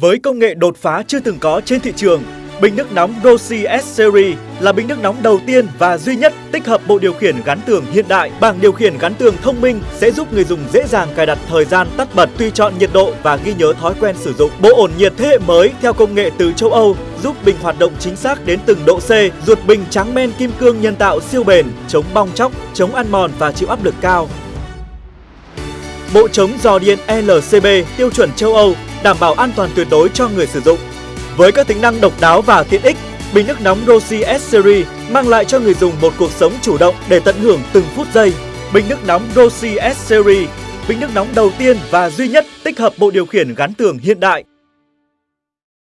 Với công nghệ đột phá chưa từng có trên thị trường, bình nước nóng Rossi S Series là bình nước nóng đầu tiên và duy nhất tích hợp bộ điều khiển gắn tường hiện đại. Bảng điều khiển gắn tường thông minh sẽ giúp người dùng dễ dàng cài đặt thời gian tắt bật, tùy chọn nhiệt độ và ghi nhớ thói quen sử dụng. Bộ ổn nhiệt thế hệ mới theo công nghệ từ châu Âu giúp bình hoạt động chính xác đến từng độ C. Ruột bình trắng men kim cương nhân tạo siêu bền, chống bong chóc, chống ăn mòn và chịu áp lực cao. Bộ chống giò điện LCB tiêu chuẩn châu Âu đảm bảo an toàn tuyệt đối cho người sử dụng. Với các tính năng độc đáo và tiện ích, bình nước nóng Rossi S Series mang lại cho người dùng một cuộc sống chủ động để tận hưởng từng phút giây. Bình nước nóng Rossi S Series, bình nước nóng đầu tiên và duy nhất tích hợp bộ điều khiển gắn tường hiện đại